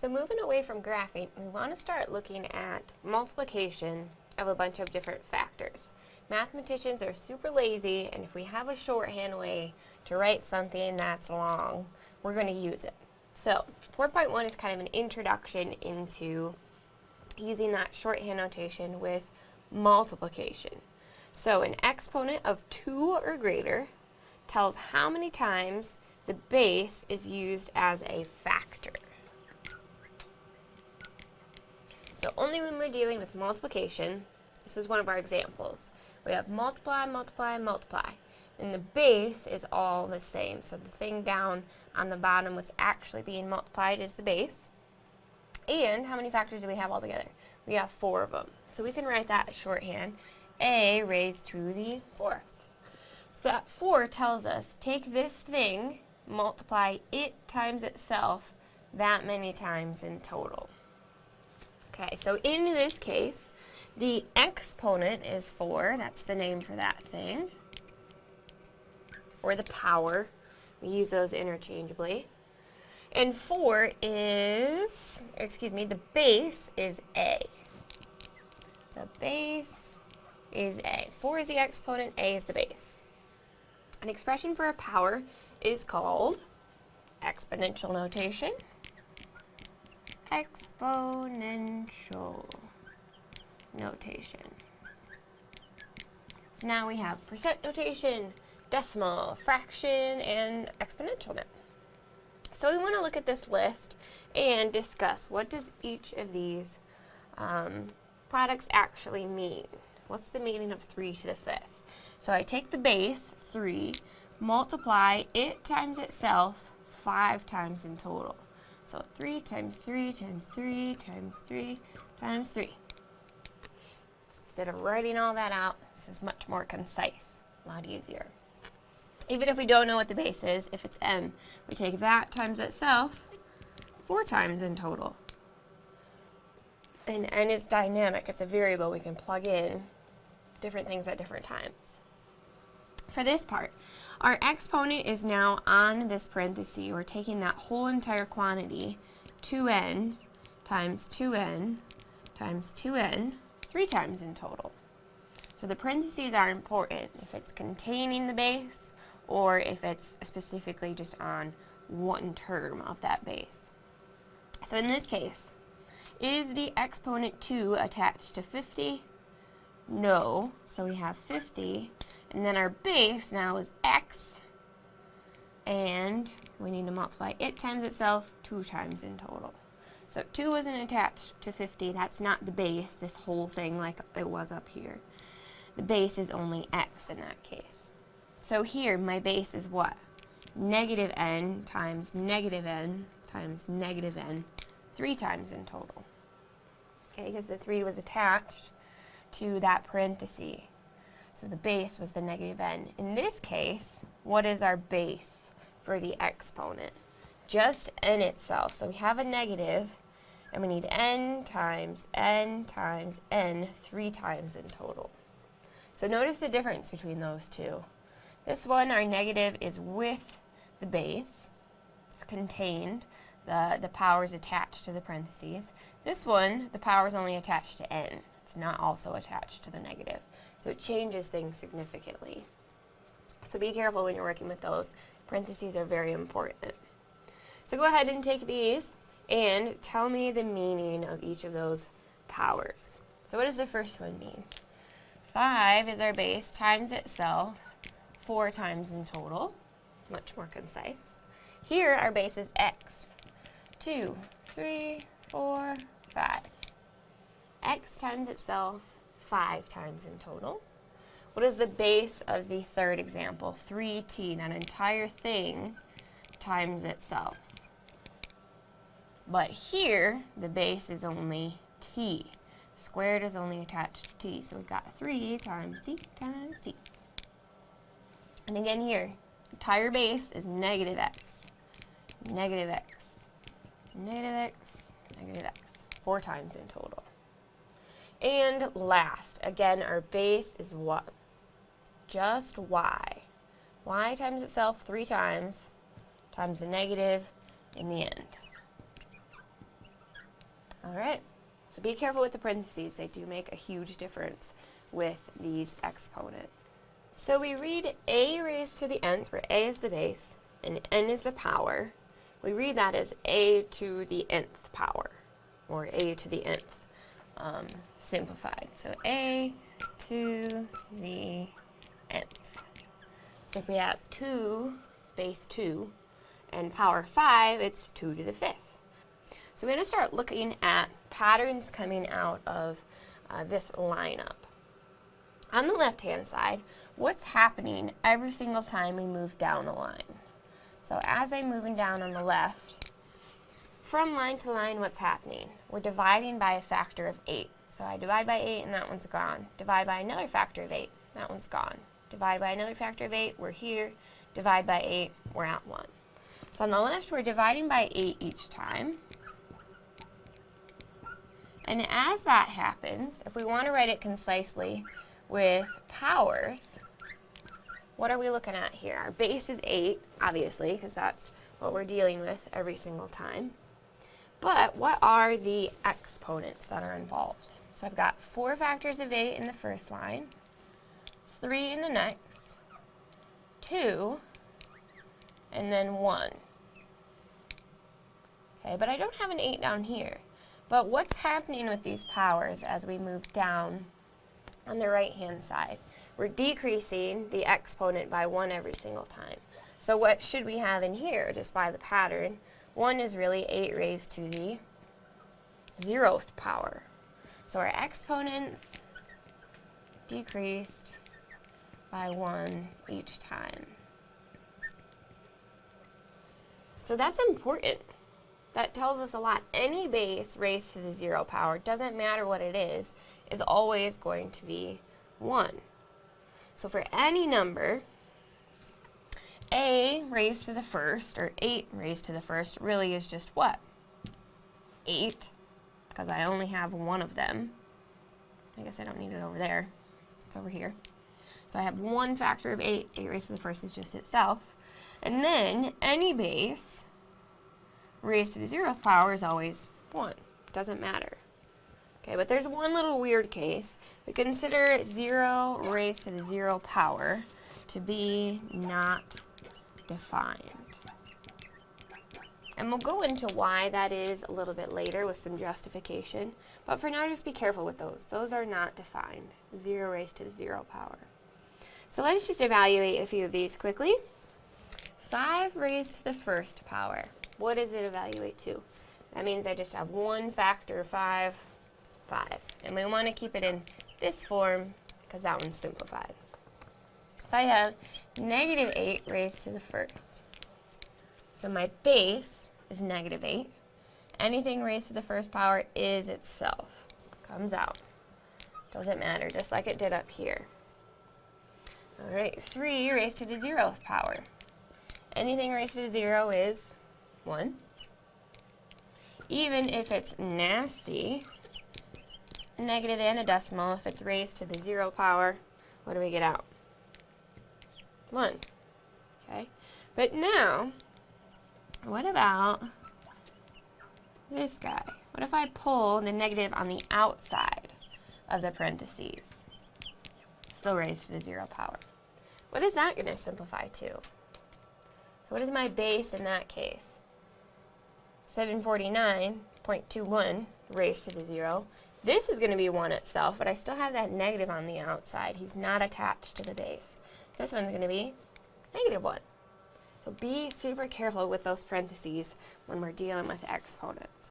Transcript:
So moving away from graphing, we want to start looking at multiplication of a bunch of different factors. Mathematicians are super lazy, and if we have a shorthand way to write something that's long, we're going to use it. So 4.1 is kind of an introduction into using that shorthand notation with multiplication. So an exponent of 2 or greater tells how many times the base is used as a factor. So only when we're dealing with multiplication, this is one of our examples. We have multiply, multiply, multiply. And the base is all the same. So the thing down on the bottom, what's actually being multiplied is the base. And how many factors do we have altogether? We have four of them. So we can write that shorthand, a raised to the fourth. So that 4 tells us, take this thing, multiply it times itself that many times in total. Okay, so in this case, the exponent is 4, that's the name for that thing, or the power. We use those interchangeably. And 4 is, excuse me, the base is a. The base is a. 4 is the exponent, a is the base. An expression for a power is called exponential notation. Exponential notation. So now we have percent notation, decimal, fraction, and exponential now. So we want to look at this list and discuss what does each of these um, products actually mean. What's the meaning of 3 to the 5th? So I take the base, 3, multiply it times itself 5 times in total. So 3 times 3 times 3 times 3 times 3. Instead of writing all that out, this is much more concise, a lot easier. Even if we don't know what the base is, if it's n, we take that times itself 4 times in total. And n is dynamic, it's a variable we can plug in different things at different times. For this part, our exponent is now on this parenthesis. We're taking that whole entire quantity, 2n times 2n times 2n, three times in total. So the parentheses are important if it's containing the base or if it's specifically just on one term of that base. So in this case, is the exponent 2 attached to 50? No. So we have 50 and then our base now is x, and we need to multiply it times itself two times in total. So 2 wasn't attached to 50, that's not the base, this whole thing like it was up here. The base is only x in that case. So here, my base is what? Negative n times negative n times negative n, three times in total. Okay, because the 3 was attached to that parenthesis. So the base was the negative n. In this case, what is our base for the exponent? Just n itself. So we have a negative, and we need n times n times n three times in total. So notice the difference between those two. This one, our negative, is with the base. It's contained. The, the power is attached to the parentheses. This one, the power is only attached to n. It's not also attached to the negative. So it changes things significantly. So be careful when you're working with those. Parentheses are very important. So go ahead and take these and tell me the meaning of each of those powers. So what does the first one mean? 5 is our base times itself, 4 times in total. Much more concise. Here our base is x. 2, 3, 4, 5. x times itself, 5 times in total. What is the base of the third example? 3t, that entire thing times itself. But here, the base is only t. Squared is only attached to t, so we've got 3 times t times t. And again here, entire base is negative x. Negative x. Negative x. Negative x. Four times in total. And last, again, our base is what? Just y. y times itself three times, times the negative in the end. All right, so be careful with the parentheses. They do make a huge difference with these exponents. So we read a raised to the nth, where a is the base and n is the power. We read that as a to the nth power, or a to the nth um, simplified. So a to the nth. So if we have 2 base 2 and power 5, it's 2 to the fifth. So we're going to start looking at patterns coming out of uh, this lineup. On the left-hand side, what's happening every single time we move down a line? So as I'm moving down on the left, from line to line, what's happening? We're dividing by a factor of 8. So I divide by 8 and that one's gone. Divide by another factor of 8, that one's gone. Divide by another factor of 8, we're here. Divide by 8, we're at 1. So on the left, we're dividing by 8 each time. And as that happens, if we want to write it concisely with powers, what are we looking at here? Our base is 8, obviously, because that's what we're dealing with every single time. But what are the exponents that are involved? So I've got 4 factors of 8 in the first line, 3 in the next, 2, and then 1. Okay, but I don't have an 8 down here. But what's happening with these powers as we move down on the right-hand side? We're decreasing the exponent by 1 every single time. So what should we have in here, just by the pattern? 1 is really 8 raised to the zeroth power. So our exponents decreased by 1 each time. So that's important. That tells us a lot. Any base raised to the zero power, doesn't matter what it is, is always going to be 1. So for any number, a raised to the first, or 8 raised to the first, really is just what? 8, because I only have one of them. I guess I don't need it over there. It's over here. So I have one factor of 8. 8 raised to the first is just itself. And then any base raised to the zeroth power is always 1. Doesn't matter. Okay, but there's one little weird case. We consider 0 raised to the 0 power to be not defined. And we'll go into why that is a little bit later with some justification. But for now, just be careful with those. Those are not defined. 0 raised to the 0 power. So let's just evaluate a few of these quickly. 5 raised to the first power. What does it evaluate to? That means I just have one factor, 5, 5. And we want to keep it in this form because that one's simplified. If I have negative 8 raised to the first, so my base is negative 8. Anything raised to the first power is itself. Comes out. Doesn't matter, just like it did up here. Alright, 3 raised to the zeroth power. Anything raised to the zero is 1. Even if it's nasty, negative and a decimal, if it's raised to the zero power, what do we get out? 1. Okay, but now, what about this guy? What if I pull the negative on the outside of the parentheses? Still raised to the zero power. What is that going to simplify to? So what is my base in that case? 749.21 raised to the zero. This is going to be 1 itself, but I still have that negative on the outside. He's not attached to the base. This one's going to be negative 1. So be super careful with those parentheses when we're dealing with exponents.